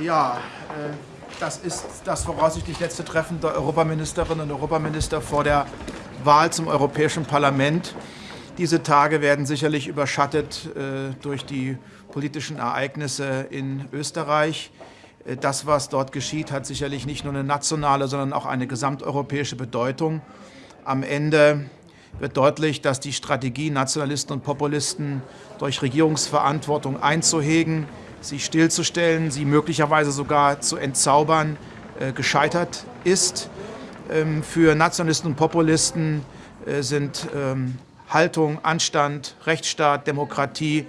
Ja, äh, das ist das voraussichtlich letzte Treffen der Europaministerinnen und Europaminister vor der Wahl zum Europäischen Parlament. Diese Tage werden sicherlich überschattet äh, durch die politischen Ereignisse in Österreich. Äh, das, was dort geschieht, hat sicherlich nicht nur eine nationale, sondern auch eine gesamteuropäische Bedeutung. Am Ende wird deutlich, dass die Strategie, Nationalisten und Populisten durch Regierungsverantwortung einzuhegen, sie stillzustellen, sie möglicherweise sogar zu entzaubern, äh, gescheitert ist. Ähm, für Nationalisten und Populisten sind ähm, Haltung, Anstand, Rechtsstaat, Demokratie,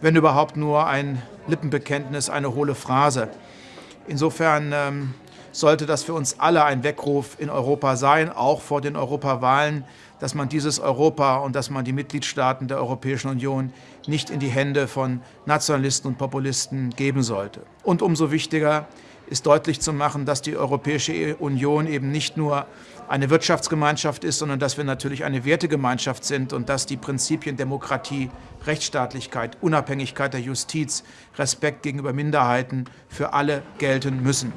wenn überhaupt nur ein Lippenbekenntnis, eine hohle Phrase. Insofern ähm, sollte das für uns alle ein Weckruf in Europa sein, auch vor den Europawahlen, dass man dieses Europa und dass man die Mitgliedstaaten der Europäischen Union nicht in die Hände von Nationalisten und Populisten geben sollte. Und umso wichtiger ist deutlich zu machen, dass die Europäische Union eben nicht nur eine Wirtschaftsgemeinschaft ist, sondern dass wir natürlich eine Wertegemeinschaft sind und dass die Prinzipien Demokratie, Rechtsstaatlichkeit, Unabhängigkeit der Justiz, Respekt gegenüber Minderheiten für alle gelten müssen.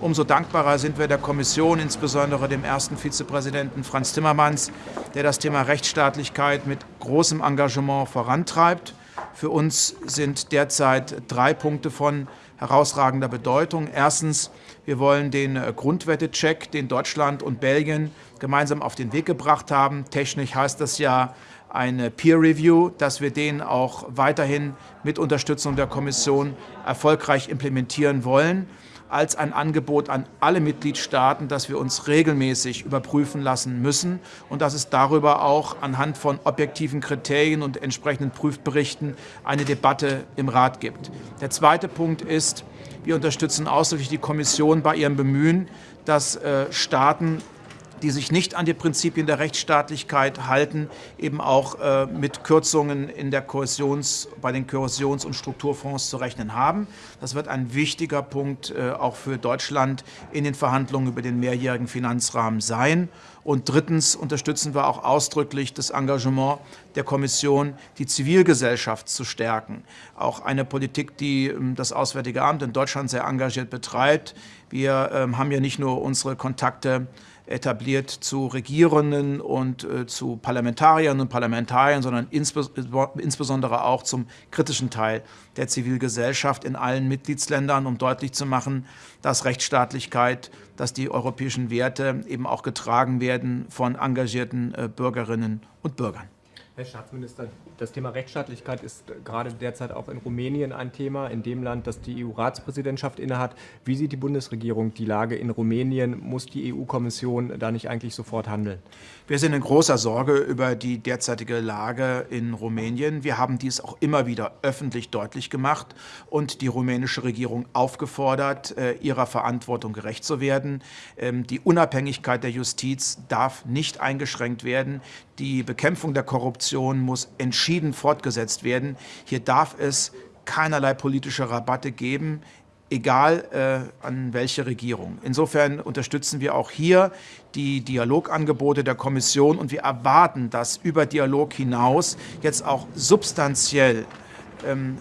Umso dankbarer sind wir der Kommission, insbesondere dem ersten Vizepräsidenten Franz Timmermans, der das Thema Rechtsstaatlichkeit mit großem Engagement vorantreibt. Für uns sind derzeit drei Punkte von herausragender Bedeutung. Erstens, wir wollen den Grundwertecheck, den Deutschland und Belgien gemeinsam auf den Weg gebracht haben. Technisch heißt das ja eine Peer Review, dass wir den auch weiterhin mit Unterstützung der Kommission erfolgreich implementieren wollen als ein Angebot an alle Mitgliedstaaten, dass wir uns regelmäßig überprüfen lassen müssen und dass es darüber auch anhand von objektiven Kriterien und entsprechenden Prüfberichten eine Debatte im Rat gibt. Der zweite Punkt ist, wir unterstützen ausdrücklich die Kommission bei ihrem Bemühen, dass äh, Staaten die sich nicht an die Prinzipien der Rechtsstaatlichkeit halten, eben auch äh, mit Kürzungen in der Kohäsions, bei den Kohäsions- und Strukturfonds zu rechnen haben. Das wird ein wichtiger Punkt äh, auch für Deutschland in den Verhandlungen über den mehrjährigen Finanzrahmen sein. Und drittens unterstützen wir auch ausdrücklich das Engagement der Kommission, die Zivilgesellschaft zu stärken. Auch eine Politik, die ähm, das Auswärtige Amt in Deutschland sehr engagiert betreibt. Wir ähm, haben ja nicht nur unsere Kontakte etabliert zu Regierenden und äh, zu Parlamentariern und Parlamentariern, sondern insbes insbesondere auch zum kritischen Teil der Zivilgesellschaft in allen Mitgliedsländern, um deutlich zu machen, dass Rechtsstaatlichkeit, dass die europäischen Werte eben auch getragen werden von engagierten äh, Bürgerinnen und Bürgern. Herr Staatsminister, das Thema Rechtsstaatlichkeit ist gerade derzeit auch in Rumänien ein Thema, in dem Land, das die EU-Ratspräsidentschaft innehat. Wie sieht die Bundesregierung die Lage in Rumänien? Muss die EU-Kommission da nicht eigentlich sofort handeln? Wir sind in großer Sorge über die derzeitige Lage in Rumänien. Wir haben dies auch immer wieder öffentlich deutlich gemacht und die rumänische Regierung aufgefordert, äh, ihrer Verantwortung gerecht zu werden. Ähm, die Unabhängigkeit der Justiz darf nicht eingeschränkt werden. Die Bekämpfung der Korruption muss entschieden fortgesetzt werden. Hier darf es keinerlei politische Rabatte geben egal äh, an welche Regierung. Insofern unterstützen wir auch hier die Dialogangebote der Kommission und wir erwarten, dass über Dialog hinaus jetzt auch substanziell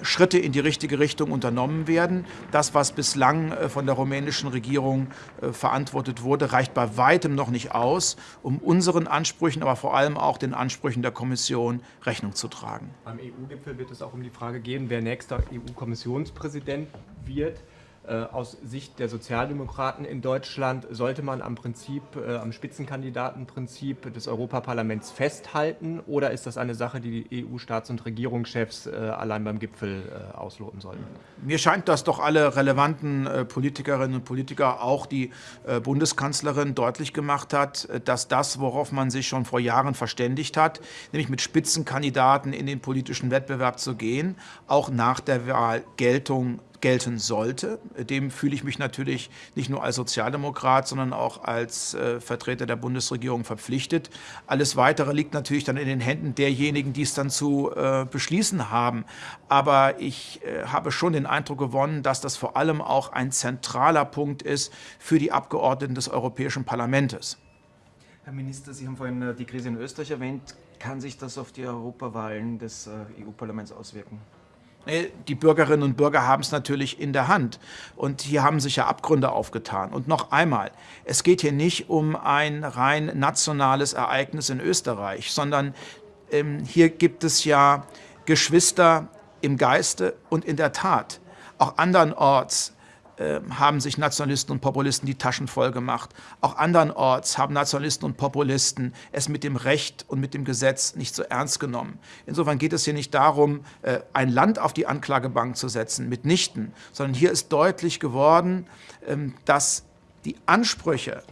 Schritte in die richtige Richtung unternommen werden. Das, was bislang äh, von der rumänischen Regierung äh, verantwortet wurde, reicht bei weitem noch nicht aus, um unseren Ansprüchen, aber vor allem auch den Ansprüchen der Kommission Rechnung zu tragen. Beim EU-Gipfel wird es auch um die Frage gehen, wer nächster EU-Kommissionspräsident wird. Äh, aus Sicht der Sozialdemokraten in Deutschland sollte man am Prinzip, äh, am Spitzenkandidatenprinzip des Europaparlaments festhalten oder ist das eine Sache, die die EU-Staats- und Regierungschefs äh, allein beim Gipfel ausloten sollten? Mir scheint, dass doch alle relevanten Politikerinnen und Politiker, auch die Bundeskanzlerin, deutlich gemacht hat, dass das, worauf man sich schon vor Jahren verständigt hat, nämlich mit Spitzenkandidaten in den politischen Wettbewerb zu gehen, auch nach der Wahl Geltung gelten sollte. Dem fühle ich mich natürlich nicht nur als Sozialdemokrat, sondern auch als äh, Vertreter der Bundesregierung verpflichtet. Alles Weitere liegt natürlich dann in den Händen derjenigen, die es dann zu äh, beschließen haben. Aber ich äh, habe schon den Eindruck gewonnen, dass das vor allem auch ein zentraler Punkt ist für die Abgeordneten des Europäischen Parlaments. Herr Minister, Sie haben vorhin äh, die Krise in Österreich erwähnt. Kann sich das auf die Europawahlen des äh, EU-Parlaments auswirken? Die Bürgerinnen und Bürger haben es natürlich in der Hand. Und hier haben sich ja Abgründe aufgetan. Und noch einmal, es geht hier nicht um ein rein nationales Ereignis in Österreich, sondern ähm, hier gibt es ja Geschwister im Geiste und in der Tat. Auch andernorts ähm, haben sich Nationalisten und Populisten die Taschen voll gemacht. Auch andernorts haben Nationalisten und Populisten es mit dem Recht und mit dem Gesetz nicht so ernst genommen. Insofern geht es hier nicht darum, äh, ein Land auf die Anklagebank zu setzen, mitnichten, sondern hier ist deutlich geworden, ähm, dass die Ansprüche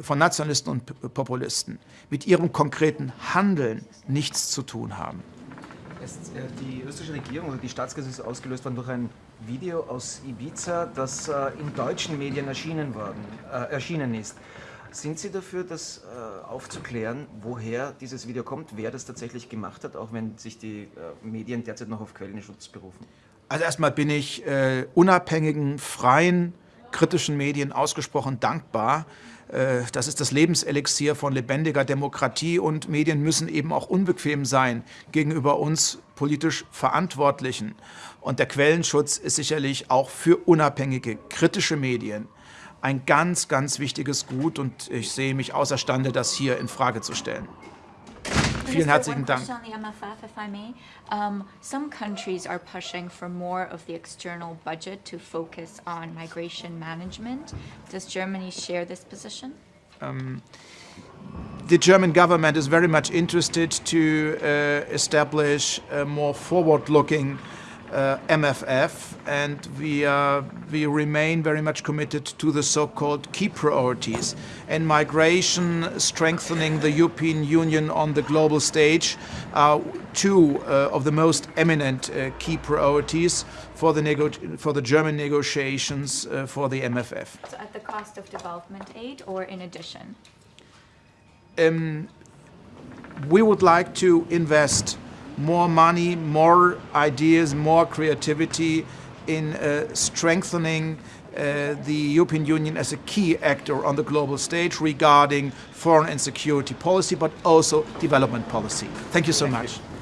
von Nationalisten und Populisten mit ihrem konkreten Handeln nichts zu tun haben. Äh, die österreichische Regierung oder die Staatskrise ist ausgelöst worden durch ein Video aus Ibiza, das äh, in deutschen Medien erschienen, worden, äh, erschienen ist. Sind Sie dafür, das äh, aufzuklären, woher dieses Video kommt, wer das tatsächlich gemacht hat, auch wenn sich die äh, Medien derzeit noch auf Quellenschutz berufen? Also erstmal bin ich äh, unabhängigen, freien, kritischen Medien ausgesprochen dankbar. Äh, das ist das Lebenselixier von lebendiger Demokratie und Medien müssen eben auch unbequem sein gegenüber uns politisch Verantwortlichen. Und der Quellenschutz ist sicherlich auch für unabhängige, kritische Medien ein ganz, ganz wichtiges Gut und ich sehe mich außerstande, das hier in Frage zu stellen. Vielen herzlichen Dank. On the MFF, if I may. Um, some countries are pushing for more of the external budget to focus on migration management. Does Germany share this position? Um, the German government is very much interested to uh, establish a more forward-looking uh, MFF, and we, uh, we remain very much committed to the so-called key priorities. And migration, strengthening the European Union on the global stage are two uh, of the most eminent uh, key priorities for the, for the German negotiations uh, for the MFF. So at the cost of development aid or in addition? Um, we would like to invest more money, more ideas, more creativity in uh, strengthening uh, the European Union as a key actor on the global stage regarding foreign and security policy, but also development policy. Thank you so Thank much. You.